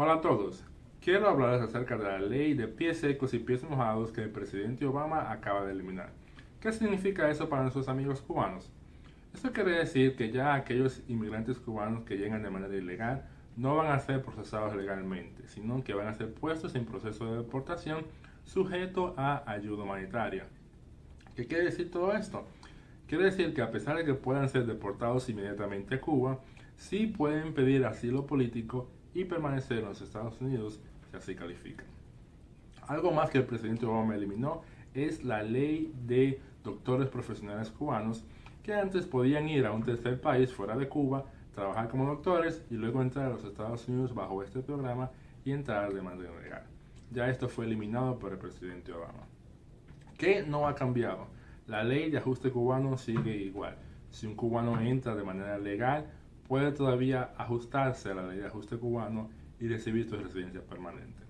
Hola a todos. Quiero hablarles acerca de la ley de pies secos y pies mojados que el presidente Obama acaba de eliminar. ¿Qué significa eso para nuestros amigos cubanos? Esto quiere decir que ya aquellos inmigrantes cubanos que llegan de manera ilegal no van a ser procesados legalmente, sino que van a ser puestos en proceso de deportación sujeto a ayuda humanitaria. ¿Qué quiere decir todo esto? Quiere decir que a pesar de que puedan ser deportados inmediatamente a Cuba, sí pueden pedir asilo político y permanecer en los Estados Unidos si así califican. Algo más que el presidente Obama eliminó es la ley de doctores profesionales cubanos que antes podían ir a un tercer país fuera de Cuba, trabajar como doctores y luego entrar a los Estados Unidos bajo este programa y entrar de manera legal. Ya esto fue eliminado por el presidente Obama. ¿Qué no ha cambiado? La ley de ajuste cubano sigue igual. Si un cubano entra de manera legal, puede todavía ajustarse a la ley de ajuste cubano y recibir su residencia permanente.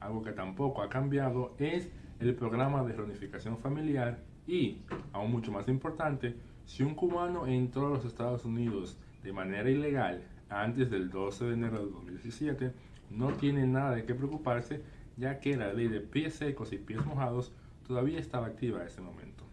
Algo que tampoco ha cambiado es el programa de reunificación familiar y, aún mucho más importante, si un cubano entró a los Estados Unidos de manera ilegal antes del 12 de enero de 2017, no tiene nada de qué preocuparse ya que la ley de pies secos y pies mojados todavía estaba activa en ese momento.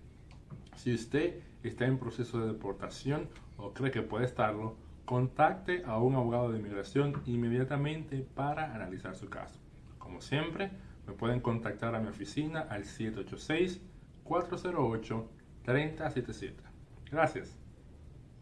Si usted está en proceso de deportación o cree que puede estarlo, contacte a un abogado de inmigración inmediatamente para analizar su caso. Como siempre, me pueden contactar a mi oficina al 786-408-3077. Gracias.